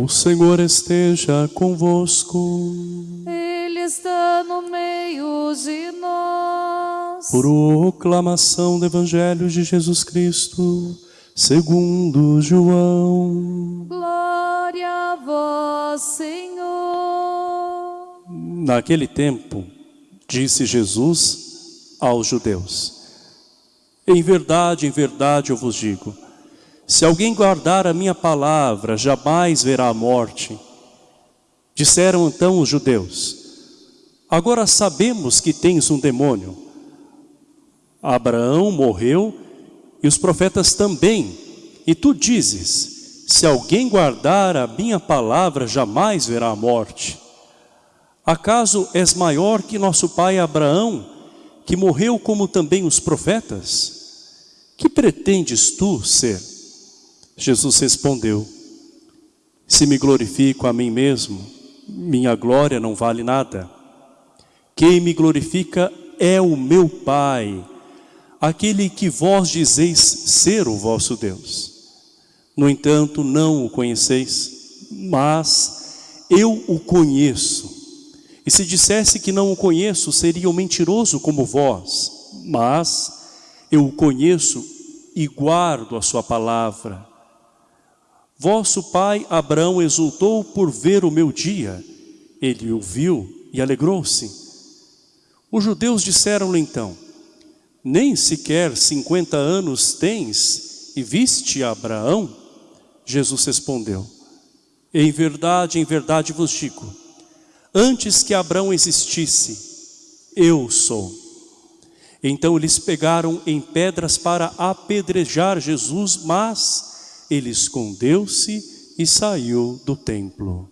O Senhor esteja convosco. Ele está no meio de nós. Proclamação do Evangelho de Jesus Cristo, segundo João. Glória a vós, Senhor. Naquele tempo, disse Jesus aos judeus: Em verdade, em verdade eu vos digo, se alguém guardar a minha palavra, jamais verá a morte. Disseram então os judeus: Agora sabemos que tens um demônio. Abraão morreu e os profetas também. E tu dizes: Se alguém guardar a minha palavra, jamais verá a morte. Acaso és maior que nosso pai Abraão, que morreu como também os profetas? Que pretendes tu ser? Jesus respondeu: Se me glorifico a mim mesmo, minha glória não vale nada. Quem me glorifica é o meu Pai, aquele que vós dizeis ser o vosso Deus. No entanto, não o conheceis, mas eu o conheço. E se dissesse que não o conheço, seria um mentiroso como vós. Mas eu o conheço e guardo a sua palavra. Vosso pai Abraão exultou por ver o meu dia. Ele o viu e alegrou-se. Os judeus disseram-lhe então, nem sequer cinquenta anos tens e viste Abraão? Jesus respondeu, em verdade, em verdade vos digo, antes que Abraão existisse, eu sou. Então eles pegaram em pedras para apedrejar Jesus, mas ele escondeu-se e saiu do templo.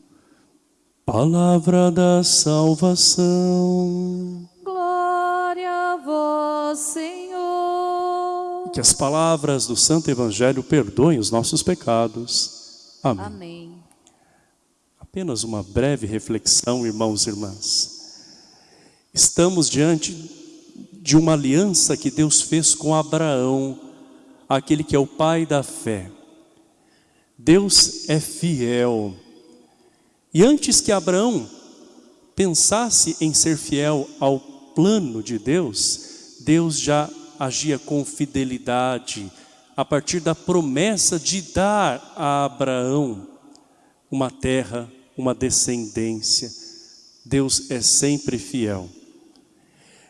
Palavra da salvação. Glória a vós, Senhor. Que as palavras do Santo Evangelho perdoem os nossos pecados. Amém. Amém. Apenas uma breve reflexão, irmãos e irmãs. Estamos diante de uma aliança que Deus fez com Abraão, aquele que é o pai da fé. Deus é fiel. E antes que Abraão pensasse em ser fiel ao plano de Deus, Deus já agia com fidelidade, a partir da promessa de dar a Abraão uma terra, uma descendência. Deus é sempre fiel.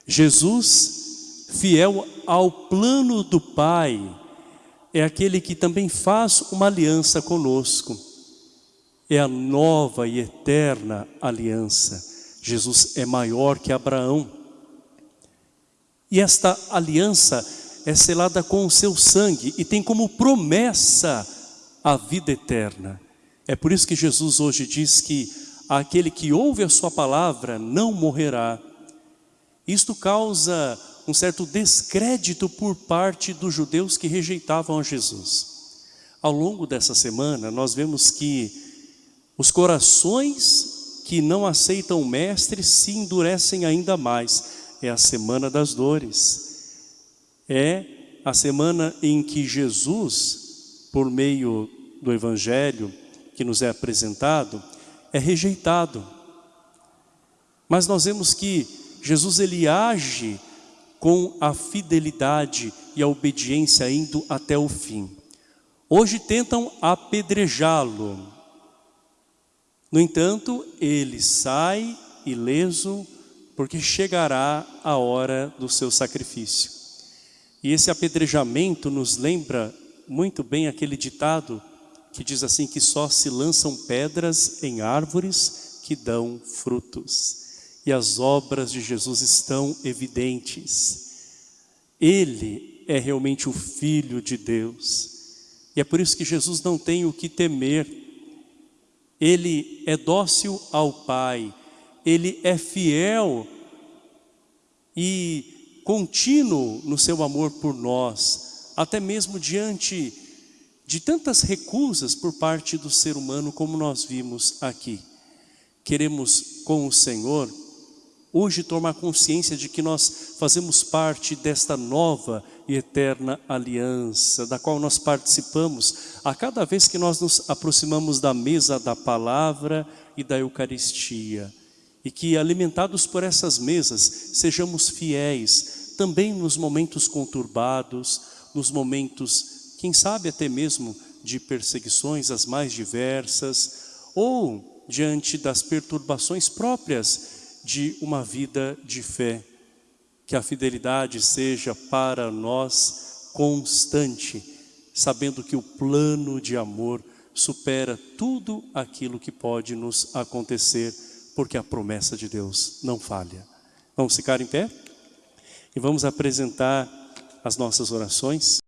Jesus, fiel ao plano do Pai, é aquele que também faz uma aliança conosco. É a nova e eterna aliança. Jesus é maior que Abraão. E esta aliança é selada com o seu sangue e tem como promessa a vida eterna. É por isso que Jesus hoje diz que aquele que ouve a sua palavra não morrerá. Isto causa um certo descrédito por parte dos judeus que rejeitavam a Jesus. Ao longo dessa semana, nós vemos que os corações que não aceitam o Mestre se endurecem ainda mais. É a semana das dores. É a semana em que Jesus, por meio do Evangelho que nos é apresentado, é rejeitado. Mas nós vemos que Jesus ele age com a fidelidade e a obediência indo até o fim. Hoje tentam apedrejá-lo. No entanto, ele sai ileso porque chegará a hora do seu sacrifício. E esse apedrejamento nos lembra muito bem aquele ditado que diz assim que só se lançam pedras em árvores que dão frutos. E as obras de Jesus estão evidentes. Ele é realmente o Filho de Deus. E é por isso que Jesus não tem o que temer. Ele é dócil ao Pai. Ele é fiel e contínuo no seu amor por nós, até mesmo diante de tantas recusas por parte do ser humano como nós vimos aqui. Queremos com o Senhor hoje tomar consciência de que nós fazemos parte desta nova e eterna aliança, da qual nós participamos a cada vez que nós nos aproximamos da mesa da palavra e da Eucaristia. E que, alimentados por essas mesas, sejamos fiéis também nos momentos conturbados, nos momentos, quem sabe até mesmo de perseguições as mais diversas, ou diante das perturbações próprias de uma vida de fé. Que a fidelidade seja para nós constante, sabendo que o plano de amor supera tudo aquilo que pode nos acontecer, porque a promessa de Deus não falha. Vamos ficar em pé? E vamos apresentar as nossas orações.